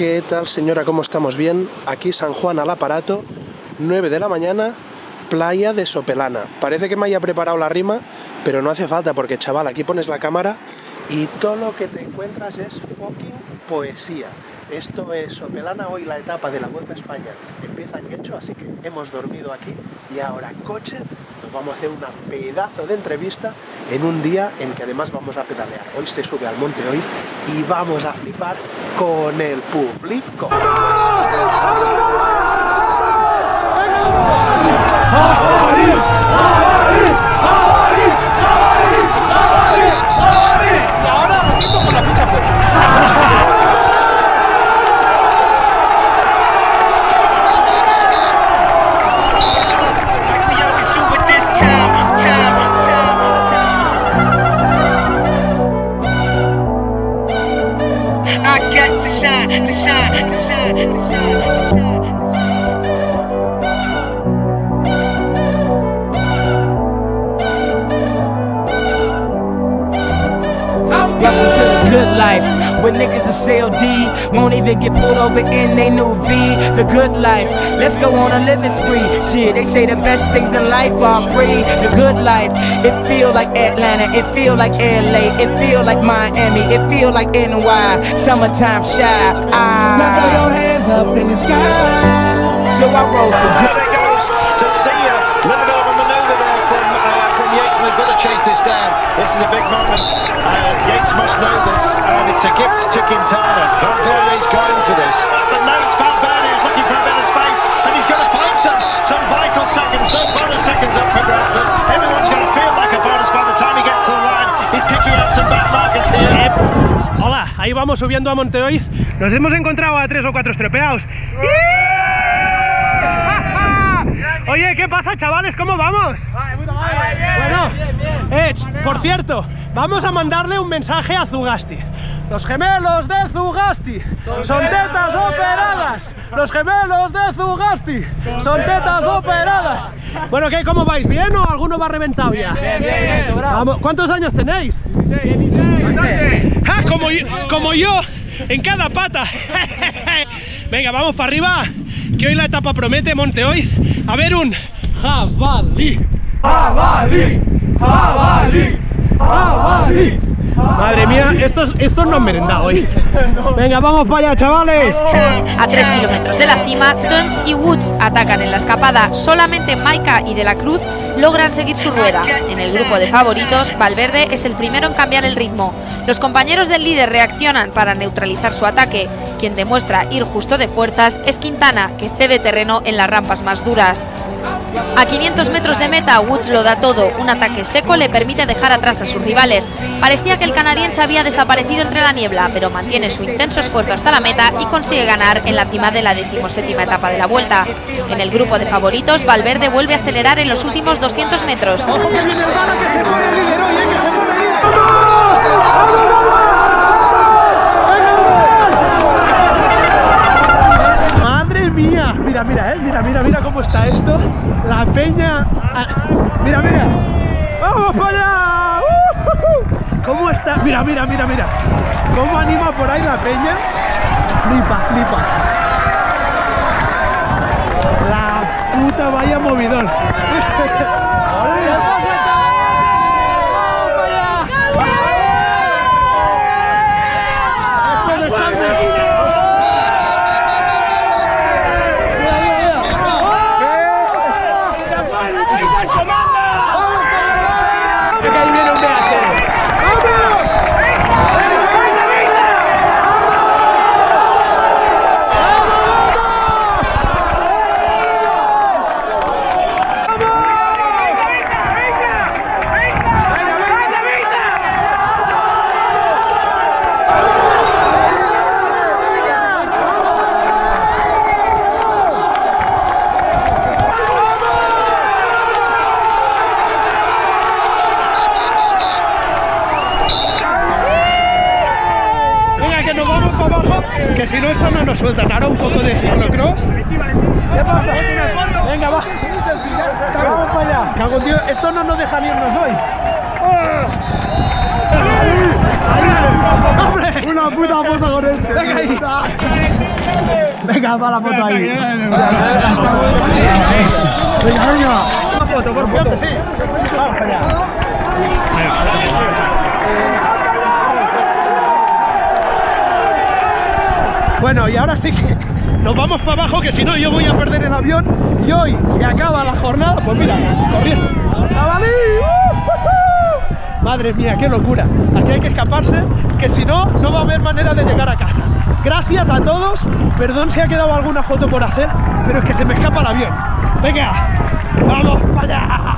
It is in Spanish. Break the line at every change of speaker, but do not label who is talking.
¿Qué tal señora? ¿Cómo estamos? Bien, aquí San Juan al aparato, 9 de la mañana, playa de Sopelana. Parece que me haya preparado la rima, pero no hace falta porque chaval, aquí pones la cámara y todo lo que te encuentras es fucking poesía. Esto es Sopelana, hoy la etapa de la Vuelta a España empieza en hecho, así que hemos dormido aquí y ahora coche, vamos a hacer una pedazo de entrevista en un día en que además vamos a pedalear. Hoy se sube al Monte Oiz y vamos a flipar con el público.
Life. Where niggas are CLD, won't even get pulled over in they new V. The good life, let's go on a living spree. Shit, they say the best things in life are free. The good life, it feel like Atlanta, it feel like LA, it feel like Miami, it feel like NY. Summertime shy.
Now throw
Ah.
your hands up in the sky.
So I wrote the good.
This is a big moment. Uh, Yates must know this, and it's a gift to Quintana. Valverde's going for this, but now it's Valverde who's looking for a bit of space, and he's going to find some some vital seconds. No bonus seconds up for Bradford. Everyone's going to feel like a bonus by the time he gets to the line. He's picking up some back markers here.
Hola, ahí vamos subiendo a Monteoiz. Nos hemos encontrado a tres o cuatro estropeados. Oye, ¿qué pasa, chavales? ¿Cómo vamos? Bueno, eh, por cierto, vamos a mandarle un mensaje a Zugasti. Los gemelos de Zugasti son tetas operadas. Los gemelos de Zugasti son tetas operadas. Bueno, ¿qué? ¿Cómo vais? ¿Bien o alguno va reventado ya? Vamos, ¿Cuántos años tenéis? Ah, como, yo, como yo, en cada pata. Venga, vamos para arriba, que hoy la etapa promete Monte Oiz. A ver un jabalí. Jabalí, jabalí, jabalí. Madre mía, estos, estos no han merendado hoy. Venga, vamos para allá, chavales.
A 3 kilómetros de la cima, Tons y Woods atacan en la escapada. Solamente Maika y De la Cruz logran seguir su rueda. En el grupo de favoritos, Valverde es el primero en cambiar el ritmo. Los compañeros del líder reaccionan para neutralizar su ataque. Quien demuestra ir justo de fuerzas es Quintana, que cede terreno en las rampas más duras. A 500 metros de meta, Woods lo da todo. Un ataque seco le permite dejar atrás a sus rivales. Parecía que el canadiense había desaparecido entre la niebla, pero mantiene su intenso esfuerzo hasta la meta y consigue ganar en la cima de la decimoséptima etapa de la vuelta. En el grupo de favoritos, Valverde vuelve a acelerar en los últimos 200 metros.
Ojo que viene el bala, que se pone líder, oye, que se pone líder. ¡Vamos! ¡Vamos! Madre mía, mira, mira, eh, mira, mira, mira cómo está esto. La peña, ah, mira, mira. ¡Vamos para allá! ¡Uh! ¿Cómo está? Mira, mira, mira, mira. ¿Cómo anima por ahí la peña? Flipa, flipa. La puta vaya movidón. Estos están de- Mira, mira, mira. Venga, ahí viene un BH. Venga, que nos vamos para abajo, que si no esto no nos sueltan. Ahora un poco de ciclocross. ¿Qué pasa? Venga, va. Vamos para allá. Cago en Dios, esto no nos dejan irnos hoy. ¡Hombre!
Una puta foto con este.
Venga. Venga, va la foto ahí. Venga, venga. Una foto, por foto. Sí. Vamos para allá. Bueno, y ahora sí que nos vamos para abajo, que si no yo voy a perder el avión. Y hoy se acaba la jornada, pues mira, corriendo. ¡Jabalí! ¡Uh! Madre mía, qué locura. Aquí hay que escaparse, que si no, no va a haber manera de llegar a casa. Gracias a todos. Perdón si ha quedado alguna foto por hacer, pero es que se me escapa el avión. Venga, vamos para allá.